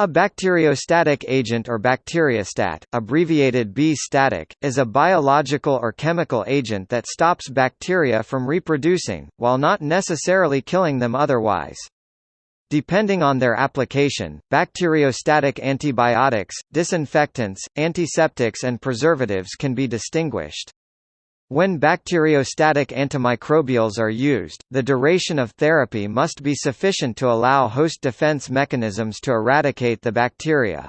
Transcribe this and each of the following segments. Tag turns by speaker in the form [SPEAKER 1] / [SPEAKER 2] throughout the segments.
[SPEAKER 1] A bacteriostatic agent or bacteriostat, abbreviated B-static, is a biological or chemical agent that stops bacteria from reproducing, while not necessarily killing them otherwise. Depending on their application, bacteriostatic antibiotics, disinfectants, antiseptics and preservatives can be distinguished. When bacteriostatic antimicrobials are used, the duration of therapy must be sufficient to allow host defense mechanisms to eradicate the bacteria.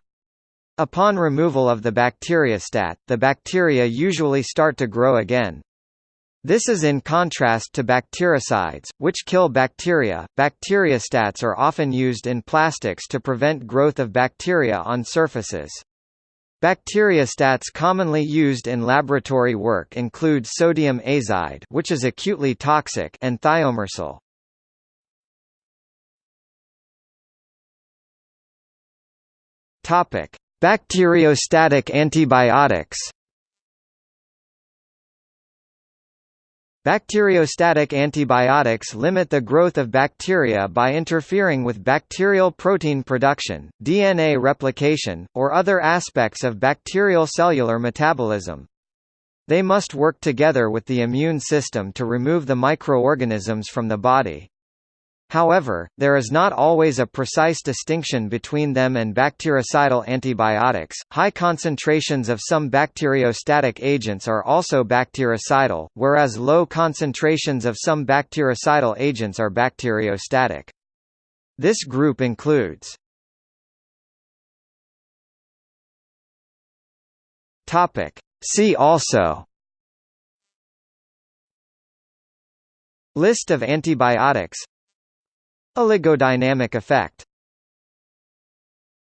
[SPEAKER 1] Upon removal of the bacteriostat, the bacteria usually start to grow again. This is in contrast to bactericides, which kill bacteria. Bacteriostats are often used in plastics to prevent growth of bacteria on surfaces. Bacteriostats commonly used in laboratory work include sodium azide which is acutely toxic and thiomersal. Bacteriostatic antibiotics Bacteriostatic antibiotics limit the growth of bacteria by interfering with bacterial protein production, DNA replication, or other aspects of bacterial cellular metabolism. They must work together with the immune system to remove the microorganisms from the body. However, there is not always a precise distinction between them and bactericidal antibiotics. High concentrations of some bacteriostatic agents are also bactericidal, whereas low concentrations of some bactericidal agents are bacteriostatic. This group includes Topic. See also List of antibiotics Oligodynamic effect